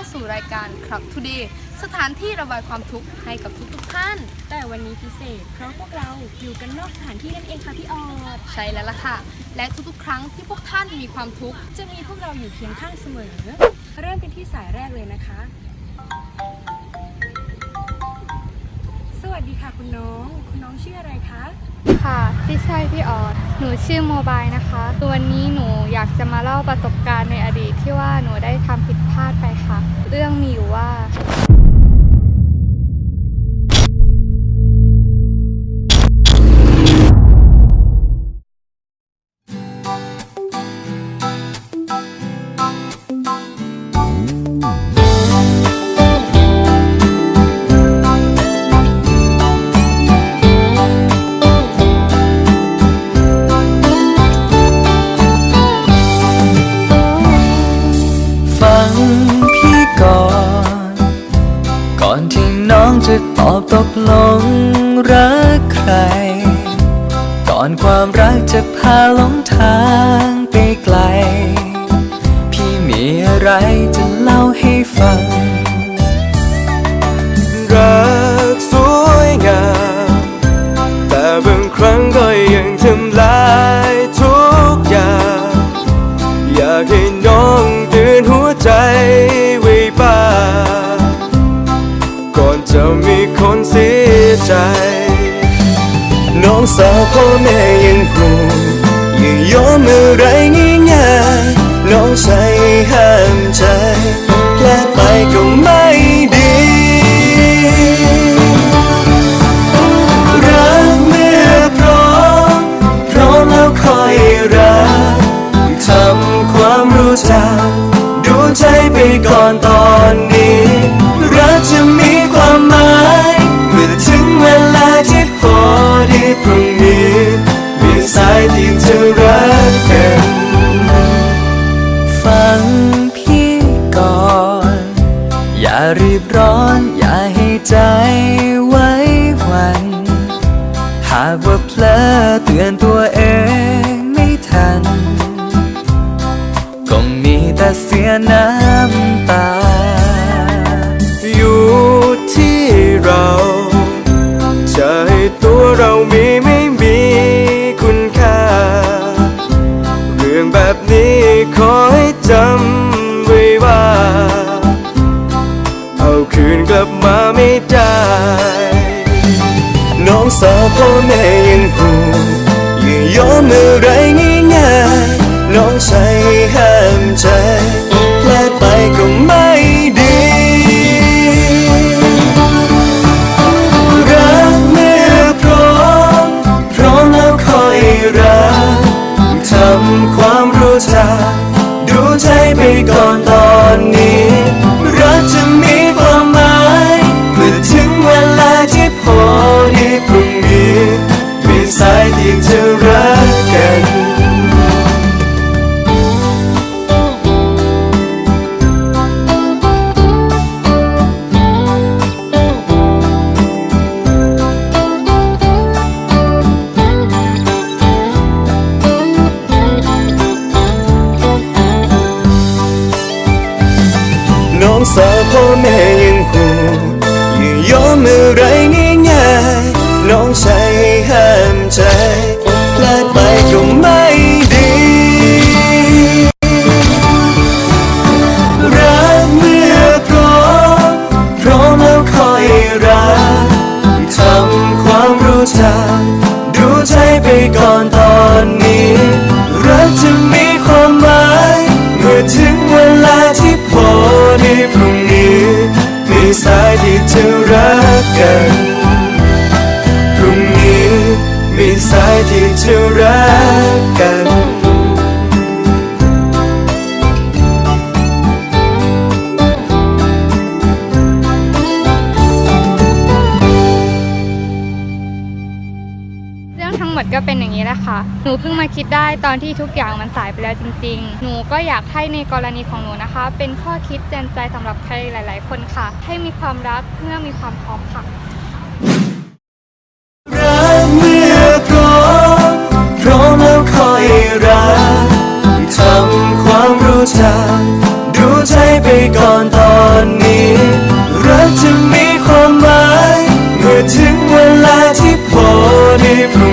าสู่รายการครับ Today สถานที่ระบายความทุกข์ให้กับทุกๆท่าน แต่วันนี้พิเศษ เพราะพวกเราอยู่กันนอกสถานที่นั่นเองค่ะพี่ออดใช่แล้วล่ะค่ะ และทุกๆ ครั้งที่พวกท่านมีความทุกข์จะมีพวกเราอยู่เคียงข้างเสมอ เริ่มกันที่สายแรกเลยนะคะ สวัสดีค่ะคุณน้อง คุณน้องชื่ออะไรคะ ค่ะ พี่ชายพี่ออดหนูชื่อโมบายนะคะวันนี้หนูอยากจะมาเล่าประสบการณ์ในอดีตที่ว่าหนูได้ทำผิดพลาดไปค่ะ เรื่องมีอยู่ว่า อนที่น้องจะตอบตกลงรักใคร ก่อนความรักจะพาหลงทางไปไกล พี่มีอะไรจะเล่าให้ฟัง รักสวยงาม แต่บางครั้งก็ จะมีคนเสียใจ น้องสาวพ่อแม่ยังห่วงยังยอมอะไรง่าย บร้อนอย่าให้ใจไว้วัน หากว่าเพลอเตือนตัวเองไม่ทันคงมีแต่เสียน้ำตา อยู่ที่เราจะให้ตัวเรามีไม่มีคุณค่า เรื่องแบบนี้ขอใไม่ได้ น้องสาวพ่อแม่ยังห่วงย่ายอมอะไรง่ายๆน้องใช้ห้ามใจแปลไปก็ไม่ดี รักเมื่อพร้อม พร้อมแล้วคอยรักทำความรู้จักดูใจไปก่อนตอนนี้ ยที่จะรักกันน้องสาวพ่อแม่ยังห่วงอย่ายอมอ พรุ่งนี้ มีสายที่จะรักกัน พรุ่งนี้ มีสายที่จะรักกัน มดก็เป็นอย่างนี้แหละค่ะ หนูเพิ่งมาคิดได้ตอนที่ทุกอย่างมันสายไปแล้วจริง ๆ หนูก็อยากให้ในกรณีของหนูนะคะ เป็นข้อคิดเตือนใจสำหรับใครหลาย ๆ คนค่ะ ให้มีความรักเมื่อมีความพร้อมค่ะดูใจไปก่อนตอนนี้ รักจะมีความหมาย เมื่อถึงเวลาที่พอดีพ